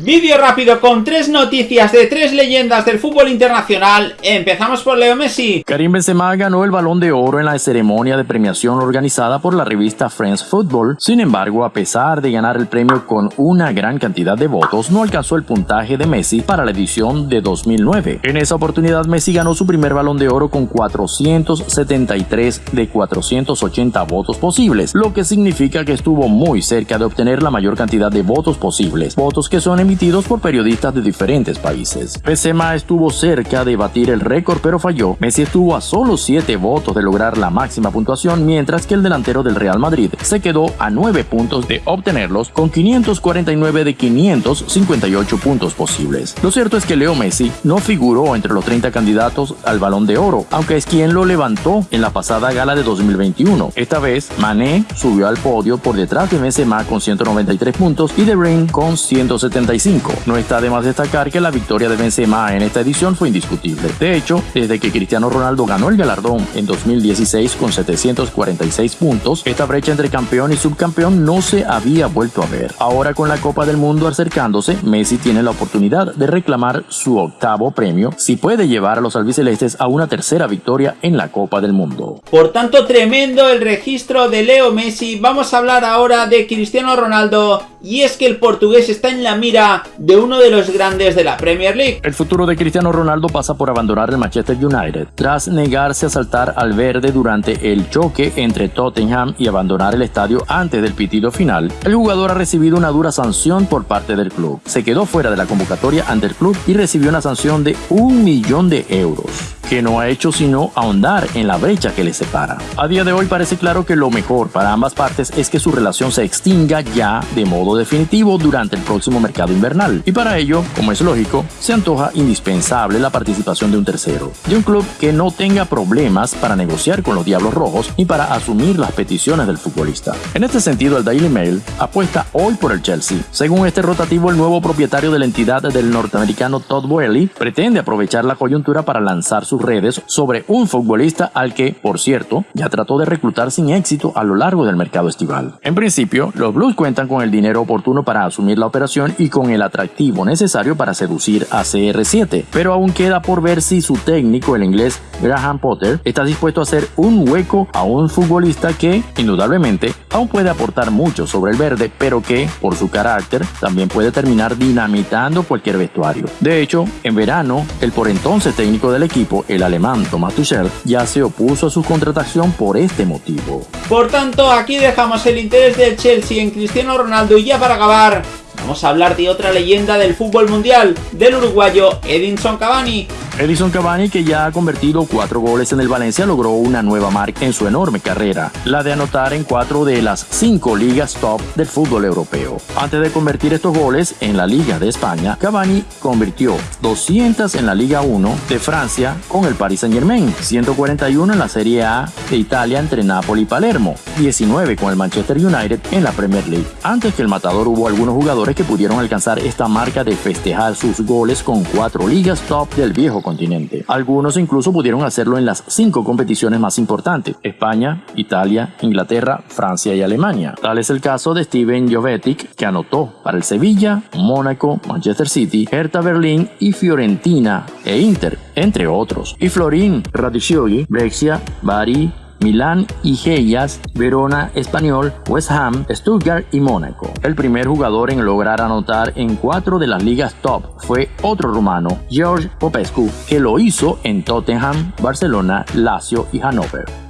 Vídeo rápido con tres noticias de tres leyendas del fútbol internacional. Empezamos por Leo Messi. Karim Benzema ganó el Balón de Oro en la ceremonia de premiación organizada por la revista France Football. Sin embargo, a pesar de ganar el premio con una gran cantidad de votos, no alcanzó el puntaje de Messi para la edición de 2009. En esa oportunidad, Messi ganó su primer Balón de Oro con 473 de 480 votos posibles, lo que significa que estuvo muy cerca de obtener la mayor cantidad de votos posibles, votos que son por periodistas de diferentes países. Benzema estuvo cerca de batir el récord pero falló. Messi estuvo a solo 7 votos de lograr la máxima puntuación mientras que el delantero del Real Madrid se quedó a 9 puntos de obtenerlos con 549 de 558 puntos posibles. Lo cierto es que Leo Messi no figuró entre los 30 candidatos al Balón de Oro, aunque es quien lo levantó en la pasada gala de 2021. Esta vez, Mané subió al podio por detrás de Benzema con 193 puntos y De Bruyne con 175 no está de más destacar que la victoria de Benzema en esta edición fue indiscutible. De hecho, desde que Cristiano Ronaldo ganó el galardón en 2016 con 746 puntos, esta brecha entre campeón y subcampeón no se había vuelto a ver. Ahora con la Copa del Mundo acercándose, Messi tiene la oportunidad de reclamar su octavo premio si puede llevar a los albicelestes a una tercera victoria en la Copa del Mundo. Por tanto, tremendo el registro de Leo Messi. Vamos a hablar ahora de Cristiano Ronaldo y es que el portugués está en la mira de uno de los grandes de la Premier League. El futuro de Cristiano Ronaldo pasa por abandonar el Manchester United tras negarse a saltar al verde durante el choque entre Tottenham y abandonar el estadio antes del pitido final. El jugador ha recibido una dura sanción por parte del club. Se quedó fuera de la convocatoria ante el club y recibió una sanción de un millón de euros que no ha hecho sino ahondar en la brecha que les separa. A día de hoy parece claro que lo mejor para ambas partes es que su relación se extinga ya de modo definitivo durante el próximo mercado invernal. Y para ello, como es lógico, se antoja indispensable la participación de un tercero, de un club que no tenga problemas para negociar con los Diablos Rojos ni para asumir las peticiones del futbolista. En este sentido, el Daily Mail apuesta hoy por el Chelsea. Según este rotativo, el nuevo propietario de la entidad del norteamericano Todd Boehly pretende aprovechar la coyuntura para lanzar su redes sobre un futbolista al que, por cierto, ya trató de reclutar sin éxito a lo largo del mercado estival. En principio, los Blues cuentan con el dinero oportuno para asumir la operación y con el atractivo necesario para seducir a CR7, pero aún queda por ver si su técnico, el inglés Graham Potter, está dispuesto a hacer un hueco a un futbolista que, indudablemente, aún puede aportar mucho sobre el verde, pero que, por su carácter, también puede terminar dinamitando cualquier vestuario. De hecho, en verano, el por entonces técnico del equipo, el alemán Thomas Tuchel, ya se opuso a su contratación por este motivo. Por tanto, aquí dejamos el interés del Chelsea en Cristiano Ronaldo y ya para acabar, vamos a hablar de otra leyenda del fútbol mundial, del uruguayo Edinson Cavani, Edison Cavani, que ya ha convertido cuatro goles en el Valencia, logró una nueva marca en su enorme carrera, la de anotar en cuatro de las cinco ligas top del fútbol europeo. Antes de convertir estos goles en la Liga de España, Cavani convirtió 200 en la Liga 1 de Francia con el Paris Saint Germain, 141 en la Serie A de Italia entre Napoli y Palermo, 19 con el Manchester United en la Premier League. Antes que el matador hubo algunos jugadores que pudieron alcanzar esta marca de festejar sus goles con cuatro ligas top del viejo Algunos incluso pudieron hacerlo en las cinco competiciones más importantes, España, Italia, Inglaterra, Francia y Alemania. Tal es el caso de Steven Jovetic, que anotó para el Sevilla, Mónaco, Manchester City, Hertha Berlín y Fiorentina e Inter, entre otros. Y Florin Radiccioli, Brexia, Bari, Milán y Hellas, Verona, Español, West Ham, Stuttgart y Mónaco. El primer jugador en lograr anotar en cuatro de las ligas top fue otro rumano, George Popescu, que lo hizo en Tottenham, Barcelona, Lazio y Hannover.